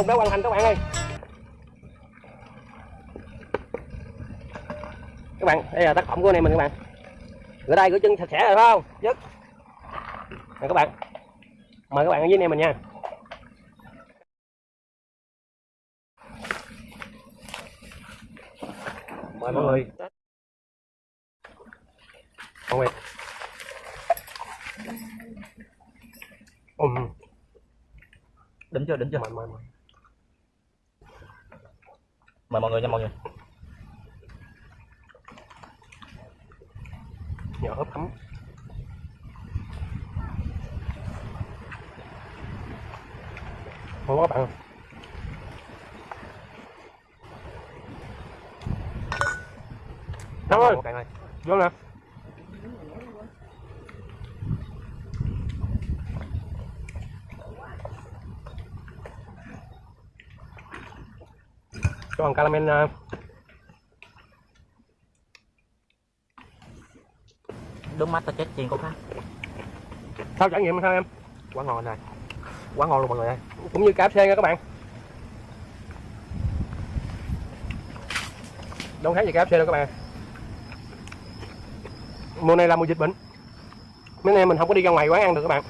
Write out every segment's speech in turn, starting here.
cùng đã hoàn thành các bạn ơi. Các bạn đây là tác phẩm của anh em mình các bạn. Rửa tay rửa chân sạch sẽ rồi phải không? Dứt nè các bạn mời các bạn với anh em mình nha. Mời mọi người. Mọi người. Ừm. Đỉnh chưa đỉnh chưa? Mời mời mời mời mọi người nha mọi người. Nhỏ hấp ấm. Ngon quá các bạn bạn ơi vô nè cho bằng caramel à, đúng mắt tao chết chiên của khác sao trải nghiệm sao em? Quá ngon này. Quá ngon luôn mọi người ơi. Cũng như KFC nha các bạn. Đâu thấy gì KFC đâu các bạn. Mùa này là mùa dịch bệnh. Mấy anh em mình không có đi ra ngoài quán ăn được các bạn.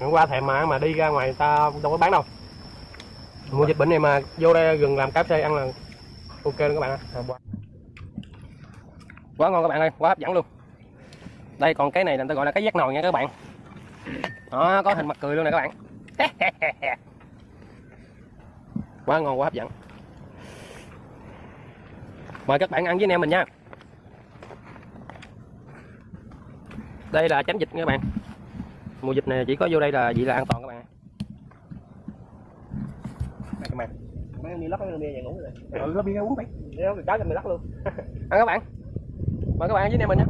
Hôm qua thèm mà mà đi ra ngoài ta đâu có bán đâu mùa dịch bệnh này mà vô đây gần làm KFC ăn là ok luôn các bạn ạ. Quá ngon các bạn ơi quá hấp dẫn luôn. Đây còn cái này là người ta gọi là cái giác nồi nha các bạn. Đó có hình mặt cười luôn nè các bạn. Quá ngon quá hấp dẫn. Mời các bạn ăn với anh em mình nha. Đây là tránh dịch nha các bạn. Mùa dịch này chỉ có vô đây là vậy là an toàn bạn mấy ông đi lắc cái bia về ngủ rồi. Ừ nó bia uống đi đeo cái cái mình lắc luôn. Ăn các bạn. Mời các bạn ăn với em mình nhé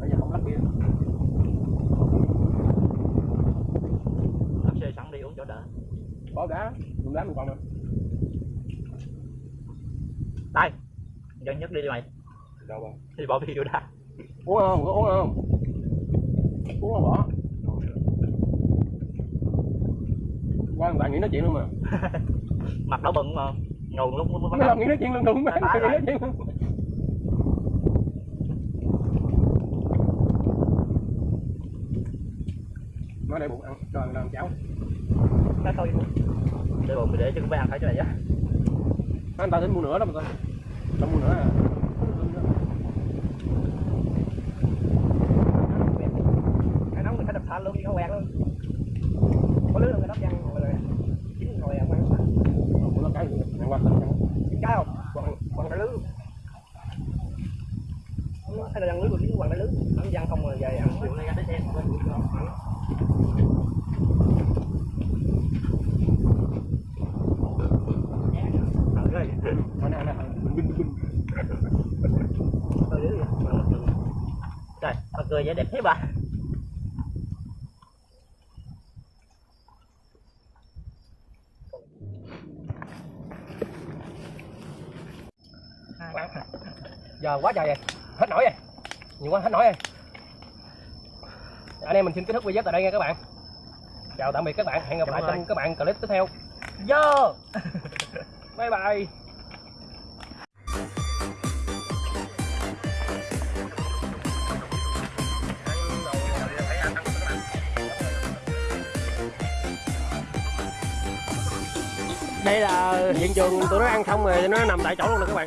bây giờ không lắc bia. Đạp xe sẵn đi uống chỗ đỡ. Bỏ đá dùng đá mình còn nữa đây. Dân nhất đi đi mày. Đâu mà đi bỏ video ra uống không? Có uống không? Uống không bỏ qua bạn nghĩ nói chuyện luôn mà. Mặt đỏ bừng mà. Ngầu lúc lúc mấy lần nghĩ nói chuyện luôn Tại- lần nghĩ nói chuyện luôn. Nó để bụng ăn cho ăn làm cháo. Nó thôi. Để bụng để cho các bạn phải cho này á anh ta tính mua nữa đó mà ta không mua nữa à cái nóng mình phải đập thanh luôn không quẹt luôn có lứa cái đắp văn rồi chín rồi ăn ăn mua nó cái gì ăn qua tình cái không quăng quăng cái lứa hay là ăn lưới của lính quăng cái lứa ăn văn không rồi về ăn chuyện này ra tới xe nó nè nè bình bình bình Bà cười vẻ đẹp thế bà. Giờ quá trời rồi. Hết nổi rồi. Nhiều quá hết nổi rồi. Anh em mình xin kết thúc video tại đây nha các bạn. Chào tạm biệt các bạn. Hẹn gặp lại trong các bạn clip tiếp theo. Vô bye bye đây là hiện trường tụi nó ăn xong rồi nó nằm tại chỗ luôn nè các bạn.